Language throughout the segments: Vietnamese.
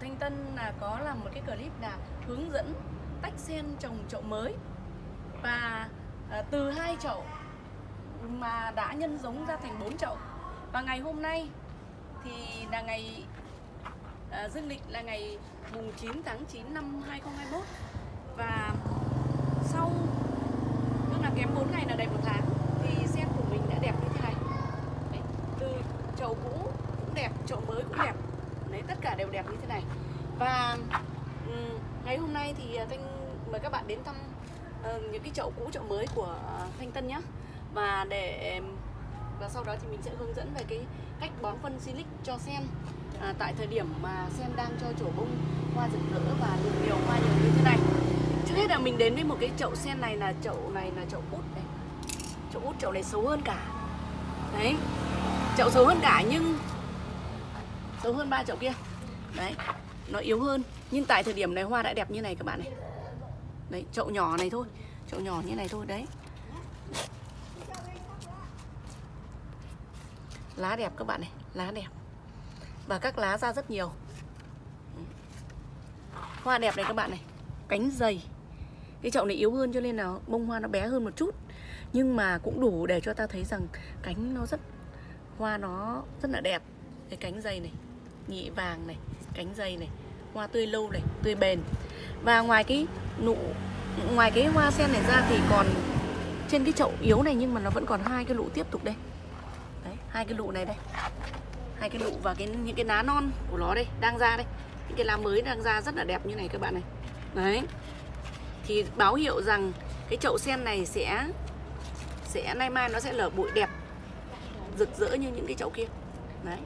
Thanh Tân là có làm một cái clip là hướng dẫn tách sen trồng chậu mới. Và à, từ hai chậu mà đã nhân giống ra thành bốn chậu. Và ngày hôm nay thì là ngày à, dương lịch là ngày mùng 9 tháng 9 năm 2021 và sau tức là kém 4 ngày là đầy một tháng thì sen của mình đã đẹp như thế này. Đấy, từ chậu cũ cũng đẹp chậu mới cũng đẹp tất cả đều đẹp như thế này. Và ngày hôm nay thì à, thanh mời các bạn đến thăm ờ, những cái chậu cũ chậu mới của à, thanh tân nhé và để và sau đó thì mình sẽ hướng dẫn về cái cách bón phân silic cho sen. À, tại thời điểm mà sen đang cho trổ bông hoa rực rỡ và nụ nhiều hoa nhiều như thế này. Trước hết là mình đến với một cái chậu sen này là chậu này là chậu út này. Chậu út chậu này xấu hơn cả. Đấy. Chậu xấu hơn cả nhưng xấu hơn ba chậu kia. Đấy, nó yếu hơn. Nhưng tại thời điểm này hoa đã đẹp như này các bạn này. Đấy, chậu nhỏ này thôi. Chậu nhỏ như này thôi, đấy. Lá đẹp các bạn này, lá đẹp. Và các lá ra rất nhiều. Hoa đẹp này các bạn này, cánh dày. Cái chậu này yếu hơn cho nên là bông hoa nó bé hơn một chút. Nhưng mà cũng đủ để cho ta thấy rằng cánh nó rất, hoa nó rất là đẹp. Cái cánh dày này nhị vàng này, cánh dày này, hoa tươi lâu này, tươi bền. Và ngoài cái nụ, ngoài cái hoa sen này ra thì còn trên cái chậu yếu này nhưng mà nó vẫn còn hai cái lụ tiếp tục đây. Đấy, hai cái lụ này đây. Hai cái lụ và cái, những cái lá non của nó đây, đang ra đây. Những cái lá mới đang ra rất là đẹp như này các bạn này. Đấy. Thì báo hiệu rằng cái chậu sen này sẽ sẽ, nay mai nó sẽ lở bụi đẹp, rực rỡ như những cái chậu kia. Đấy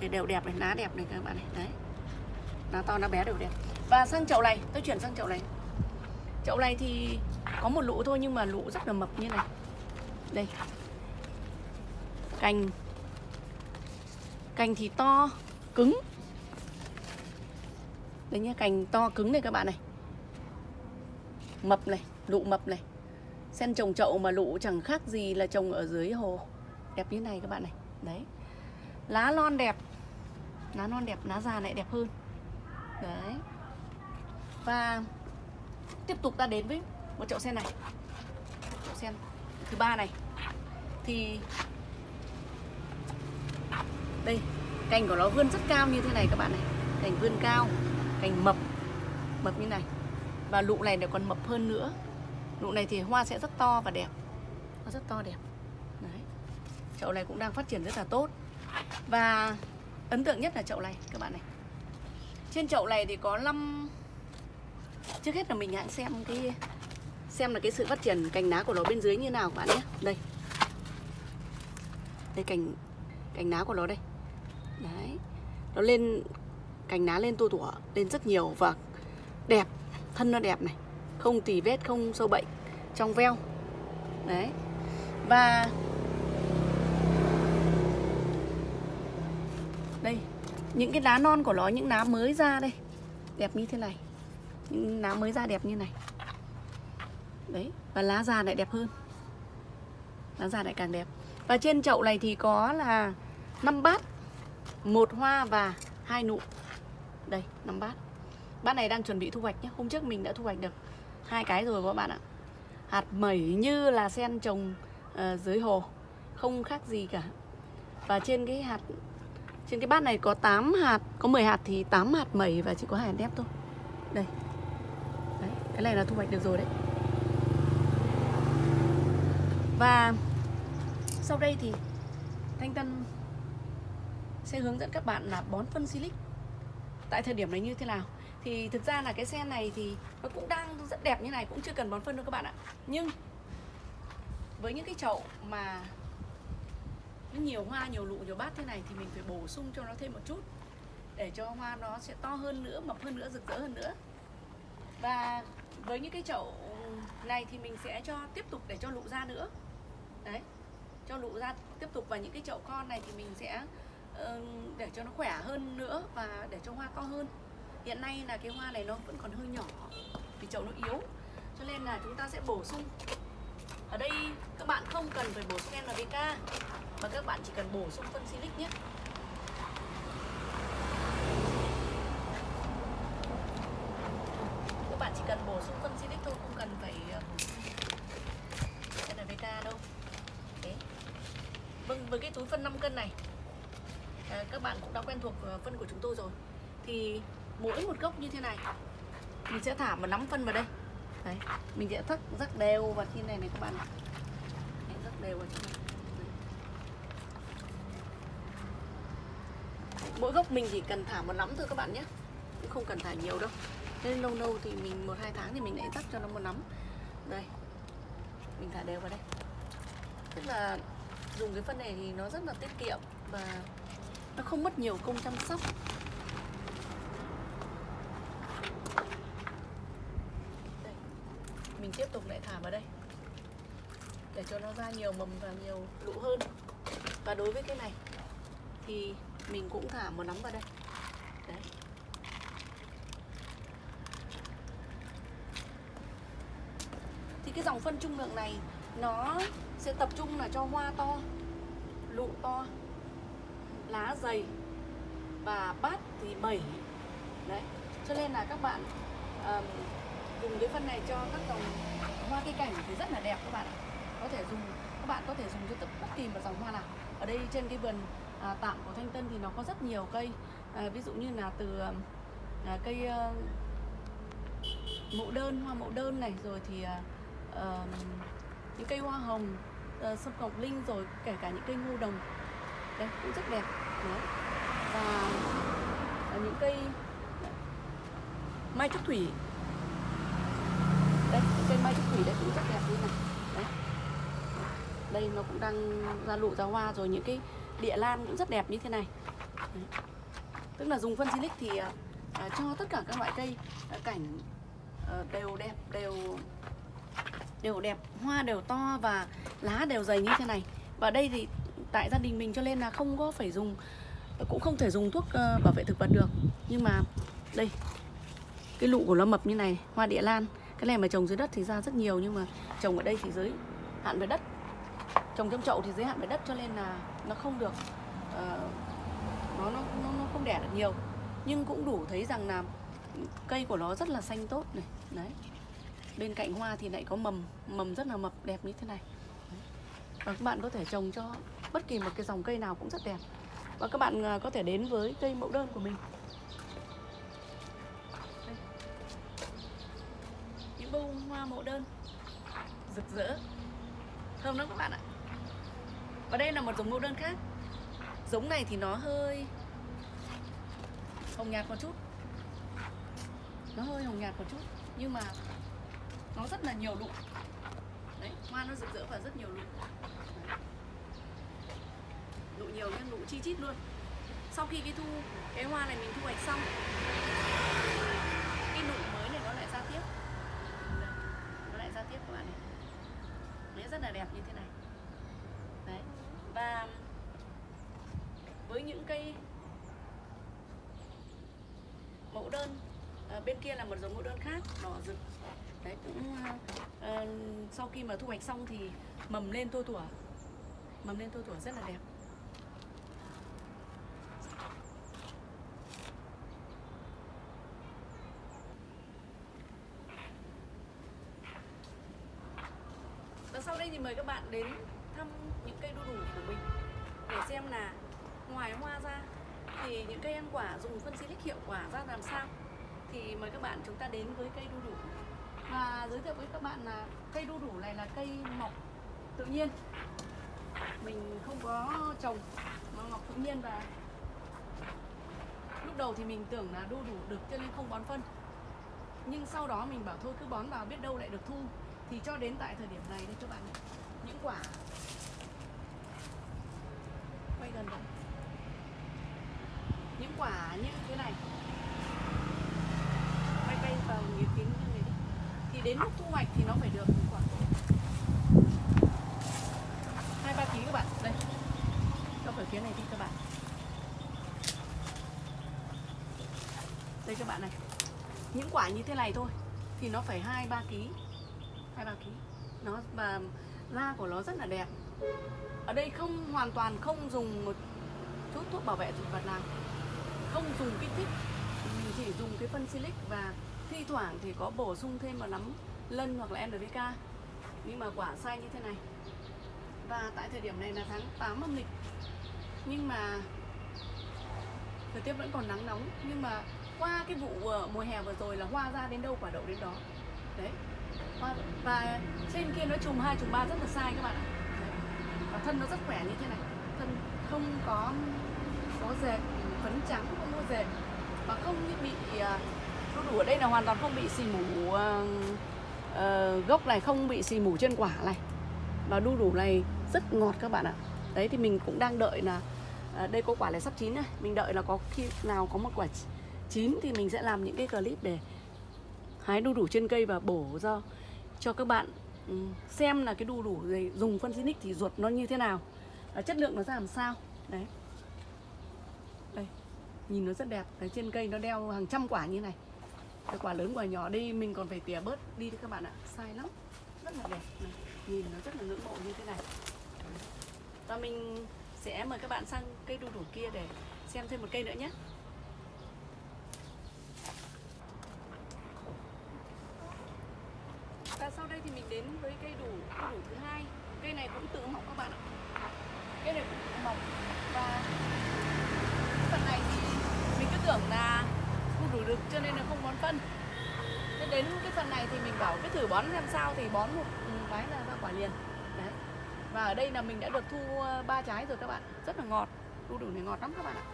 thì đều đẹp này lá đẹp này các bạn này, đấy. Lá to lá bé đều đẹp. Và sang chậu này, tôi chuyển sang chậu này. Chậu này thì có một lũ thôi, nhưng mà lũ rất là mập như này. Đây. Cành. Cành thì to, cứng. Đấy nhá, cành to, cứng này các bạn này. Mập này lụ mập này. Sen trồng chậu mà lụ chẳng khác gì là trồng ở dưới hồ. Đẹp như này các bạn này. Đấy lá non đẹp. Lá non đẹp, lá già lại đẹp hơn. Đấy. Và tiếp tục ta đến với một chậu sen này. Chậu sen thứ ba này. Thì đây, cành của nó vươn rất cao như thế này các bạn này. Cành vươn cao, cành mập. Mập như này. Và lụ này lại còn mập hơn nữa. Lụ này thì hoa sẽ rất to và đẹp. Hoa rất to đẹp. Đấy. Chậu này cũng đang phát triển rất là tốt và ấn tượng nhất là chậu này, các bạn này. Trên chậu này thì có 5 trước hết là mình hãy xem cái xem là cái sự phát triển cành lá của nó bên dưới như nào, các bạn nhé. Đây. Đây, cành cành lá của nó đây. Đấy. Nó lên cành lá lên tua tủa, lên rất nhiều và đẹp, thân nó đẹp này. Không tì vết, không sâu bệnh, trong veo. Đấy. Và đây những cái lá non của nó những lá mới ra đây. Đẹp như thế này. Những lá mới ra đẹp như này. Đấy và lá già lại đẹp hơn. Lá già lại càng đẹp. Và trên chậu này thì có là 5 bát. Một hoa và hai nụ. Đây 5 bát. Bát này đang chuẩn bị thu hoạch nhé. Hôm trước mình đã thu hoạch được hai cái rồi các bạn ạ. Hạt mẩy như là sen trồng uh, dưới hồ. Không khác gì cả. Và trên cái hạt trên cái bát này có 8 hạt có 10 hạt thì 8 hạt mẩy và chỉ có hai hạt nếp thôi. Đây. Đấy, cái này là thu hoạch được rồi đấy. Và sau đây thì Thanh Tân sẽ hướng dẫn các bạn là bón phân silic. Tại thời điểm này như thế nào? Thì thực ra là cái sen này thì nó cũng đang rất đẹp như này cũng chưa cần bón phân đâu các bạn ạ. Nhưng với những cái chậu mà nó nhiều hoa nhiều lụ nhiều bát thế này thì mình phải bổ sung cho nó thêm một chút để cho hoa nó sẽ to hơn nữa mập hơn nữa rực rỡ hơn nữa. Và với những cái chậu này thì mình sẽ cho tiếp tục để cho lụ ra nữa. Đấy cho lụ ra tiếp tục. Và những cái chậu con này thì mình sẽ uh, để cho nó khỏe hơn nữa và để cho hoa to hơn. Hiện nay là cái hoa này nó vẫn còn hơi nhỏ vì chậu nó yếu cho nên là chúng ta sẽ bổ sung. Ở đây các bạn không cần phải bổ sung NPK và các bạn chỉ cần bổ sung phân silic nhé. Các bạn chỉ cần bổ sung phân silic thôi không cần phải ờ, cái là beta đâu. Vâng với cái túi phân 5 cân này à, các bạn cũng đã quen thuộc ờ, phân của chúng tôi rồi. Thì mỗi một gốc như thế này mình sẽ thả một nắm phân vào đây. Đấy. mình sẽ thắt rắc đều và khi này này các bạn Đấy, rắc đều vào trong này. Mỗi gốc mình chỉ cần thả một nắm thôi các bạn nhé. Cũng không cần thả nhiều đâu. Nên lâu lâu thì mình một, hai tháng thì mình lại rắc cho nó một nắm. Đây. Mình thả đều vào đây. Tức là dùng cái phân này thì nó rất là tiết kiệm và nó không mất nhiều công chăm sóc. Đây. mình tiếp tục lại thả vào đây. Để cho nó ra nhiều mầm và nhiều lũ hơn. Và đối với cái này thì mình cũng thả một nắm vào đây. Đấy. Thì cái dòng phân trung lượng này nó sẽ tập trung là cho hoa to lụ to lá dày và bát thì bảy. Đấy. Cho nên là các bạn um, dùng cái phân này cho các dòng hoa cây cảnh thì rất là đẹp các bạn ạ. Có thể dùng các bạn có thể dùng cho tất bất kỳ một dòng hoa nào. Ở đây trên cái vườn à, tạm của thanh tân thì nó có rất nhiều cây. À, ví dụ như là từ à, à cây à, mẫu đơn hoa mẫu đơn này rồi thì à, à, những cây hoa hồng à, sâm ngọc linh rồi kể cả những cây ngô đồng. Đây cũng rất đẹp. Đấy. và à, những cây mai trúc thủy. Đây cây mai trúc thủy đây cũng rất đẹp như này. Đấy. Đây nó cũng đang ra lụ ra hoa rồi những cái địa lan cũng rất đẹp như thế này. Đấy. tức là dùng phân silic thì à, à cho tất cả các loại cây à, cảnh à, đều đẹp đều đều đẹp hoa đều to và lá đều dày như thế này. Và đây thì tại gia đình mình cho nên là không có phải dùng cũng không thể dùng thuốc uh, bảo vệ thực vật được. Nhưng mà đây cái lụ của nó mập như này hoa địa lan. Cái này mà trồng dưới đất thì ra rất nhiều nhưng mà trồng ở đây thì dưới hạn về đất. Trồng trong chậu thì dưới hạn về đất cho nên là nó không được uh, nó, nó nó nó không đẻ được nhiều. Nhưng cũng đủ thấy rằng là cây của nó rất là xanh tốt này đấy. Bên cạnh hoa thì lại có mầm mầm rất là mập đẹp như thế này. Và các bạn có thể trồng cho bất kỳ một cái dòng cây nào cũng rất đẹp. Và các bạn ờ, có thể đến với cây mẫu đơn của mình. Đây. những bông hoa mẫu đơn rực rỡ. Thơm lắm các bạn ạ và đây là một giống mẫu đơn khác. Giống này thì nó hơi hồng nhạt một chút. Nó hơi hồng nhạt một chút, nhưng mà nó rất là nhiều lụ đấy, hoa nó rực rỡ và rất nhiều lụ lụ nhiều nhưng lụ chi chít luôn. Sau khi cái thu cái hoa này mình thu hoạch xong, cái nụ mới này nó lại ra tiếp. Nó lại ra tiếp các bạn này đấy rất là đẹp như thế này đấy và với những cây mẫu đơn. À, bên kia là một giống mẫu đơn khác đỏ rực. Đấy cũng à, sau khi mà thu hoạch xong thì mầm lên tua tủa. Mầm lên tua tủa rất là đẹp. Và sau đây thì mời các bạn đến thăm những cây đu đủ của mình để xem là ngoài hoa ra, thì những cây ăn quả dùng phân xịt hiệu quả ra làm sao? Thì mời các bạn chúng ta đến với cây đu đủ. Và giới thiệu với các bạn là cây đu đủ này là cây mọc tự nhiên. Mình không có trồng, mà mọc tự nhiên và lúc đầu thì mình tưởng là đu đủ được cho nên không bón phân. Nhưng sau đó mình bảo thôi, cứ bón vào biết đâu lại được thu. Thì cho đến tại thời điểm này đây các bạn những quả quay gần vào như thế này. Quay quay vào nghĩa kính như này đi thì đến lúc thu hoạch thì nó phải được khoảng hai, ba ký các bạn. Đây. Cho ở phía này đi các bạn. Đây các bạn này. Những quả như thế này thôi thì nó phải hai, ba ký. Hai, ba ký. Nó và da của nó rất là đẹp. Ở đây không hoàn toàn không dùng một chút thuốc bảo vệ thực vật nào không dùng kích thích, mình chỉ dùng cái phân silic và thi thoảng thì có bổ sung thêm vào nấm lân hoặc là NPK nhưng mà quả sai như thế này. Và tại thời điểm này là tháng 8 âm lịch. Nhưng mà thời tiết vẫn còn nắng nóng. Nhưng mà qua cái vụ ờ, mùa hè vừa rồi là hoa ra đến đâu quả đậu đến đó. Đấy. Hoa, và trên kia nó chùm hai chùm ba rất là sai các bạn ạ. Và thân nó rất khỏe như thế này. Thân không có có dệt, phấn trắng dệt và không bị đu à, đủ ở đây là hoàn toàn không bị xì mủ uh, uh, gốc này không bị xì mủ trên quả này. Và đu đủ này rất ngọt các bạn ạ. Đấy thì mình cũng đang đợi là uh, đây có quả này sắp chín này mình đợi là có khi nào có một quả chín thì mình sẽ làm những cái clip để hái đu đủ trên cây và bổ ra cho các bạn ừ, xem là cái đu đủ này dùng phân xinic thì ruột nó như thế nào và chất lượng nó ra làm sao. Đấy nhìn nó rất đẹp đấy, trên cây nó đeo hàng trăm quả như này. Cái quả lớn quả nhỏ đi mình còn phải tỉa bớt đi đấy các bạn ạ. Sai lắm. Rất là đẹp. Này. nhìn nó rất là ngưỡng mộ như thế này. Và mình sẽ mời các bạn sang cây đu đủ kia để xem thêm một cây nữa nhé. Và sau đây thì mình đến với cây đủ đủ thứ hai. Cây này cũng tự mọc các bạn ạ. Cây này cũng tự mọc. Và phần này tưởng là không đủ được, cho nên là không bón phân. Thế đến cái phần này thì mình bảo cứ thử bón xem sao, thì bón một cái là ra quả liền. Đấy. Và ở đây là mình đã được thu ờ, ba trái rồi các bạn. Rất là ngọt, đu đủ này ngọt lắm các bạn ạ.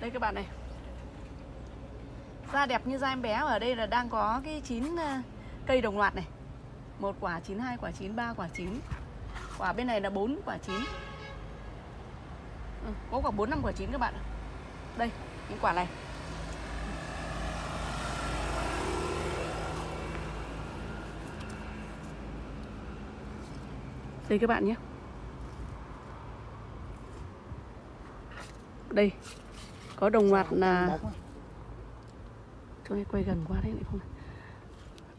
Đây các bạn này da đẹp như da em bé ở đây là đang có cái chín ờ, cây đồng loạt này. Một quả chín hai quả chín ba quả chín. Quả bên này là bốn quả chín. Ừ, có khoảng bốn năm quả chín các bạn đây những quả này. Đây các bạn nhé. Đây có đồng loạt là chỗ này quay gần quá đấy lại không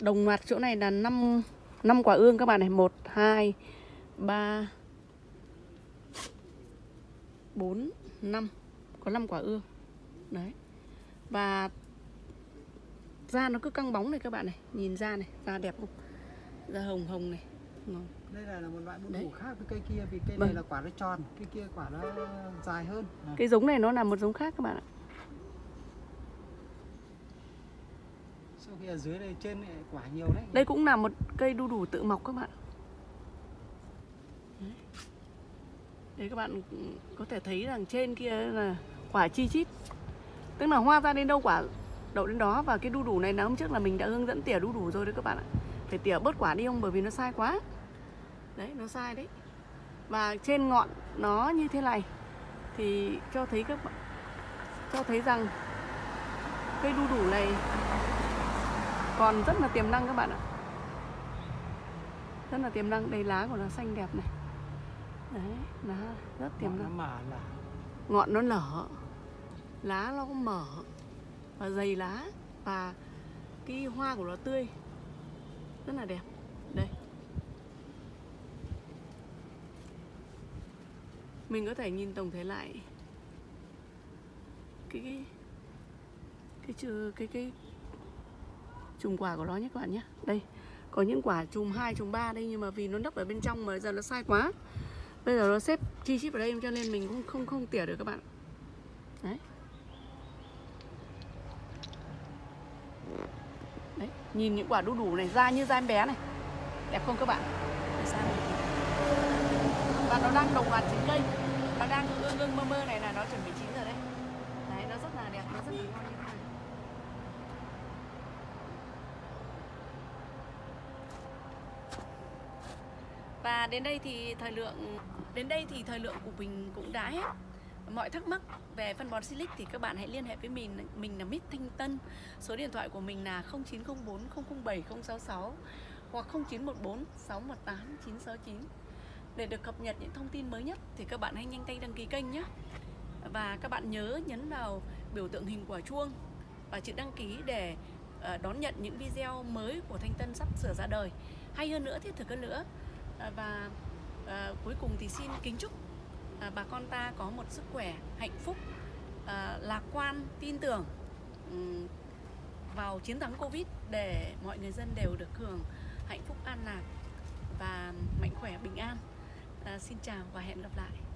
đồng loạt chỗ này là 5 năm quả ương các bạn này. Một hai ba bốn năm. Có 5 quả ương. Đấy. Và da nó cứ căng bóng này các bạn này. Nhìn da này da đẹp không? Da hồng hồng này. Ngon. đây là, là một loại bún củ khác với cây kia vì cây Vâng. này là quả nó tròn cây kia quả nó dài hơn. À. cái giống này nó là một giống khác các bạn ạ sau khi ở dưới đây trên này quả nhiều đấy. Đây cũng là một cây đu đủ tự mọc các bạn. Đấy. Đấy các bạn có thể thấy rằng trên kia là quả chi chít. Tức là hoa ra đến đâu quả đậu đến đó Và cái đu đủ này là hôm trước là mình đã hướng dẫn tỉa đu đủ rồi đấy các bạn ạ. Phải tỉa bớt quả đi không? Bởi vì nó sai quá. Đấy, nó sai đấy. Và trên ngọn nó như thế này Thì cho thấy các bạn, Cho thấy rằng Cây đu đủ này còn rất là tiềm năng các bạn ạ. Rất là tiềm năng. Đây lá của nó xanh đẹp này. Đấy lá rất tiềm Ngọn nó năng. mở là ngọn nó nở. Lá nó mở. Và dày lá. Và cái hoa của nó tươi. Rất là đẹp. Đây. Mình có thể nhìn tổng thể lại cái cái cái chữ cái cái chùm quả của nó nhé các bạn nhé. Đây có những quả chùm 2, chùm 3 đây nhưng mà vì nó nấp ở bên trong mà giờ nó sai quá. Bây giờ nó xếp chi chít vào đây cho nên mình cũng không không tỉa được các bạn. Đấy. Đấy nhìn những quả đu đủ này da như da em bé này. Đẹp không các bạn? Để sang và nó đang đồng loạt chín cây. Nó đang ương ương mơ mơ này là nó chuẩn bị chín rồi đấy. Đấy nó rất là đẹp nó rất là ngon như thế này và đến đây thì thời lượng, đến đây thì thời lượng của mình cũng đã hết. Mọi thắc mắc về phân bón Silic thì các bạn hãy liên hệ với mình. Mình là Mít Thanh Tân. Số điện thoại của mình là 0904 007 066 hoặc 0914 618 969. Để được cập nhật những thông tin mới nhất thì các bạn hãy nhanh tay đăng ký kênh nhé. Và các bạn nhớ nhấn vào biểu tượng hình quả chuông và chữ đăng ký để ờ, đón nhận những video mới của Thanh Tân sắp sửa ra đời hay hơn nữa, thiết thực hơn nữa Ờ, và à, cuối cùng thì xin kính chúc à, bà con ta có một sức khỏe hạnh phúc à, lạc quan tin tưởng um, vào chiến thắng Covid để mọi người dân đều được hưởng hạnh phúc an lạc và mạnh khỏe bình an. À, xin chào và hẹn gặp lại.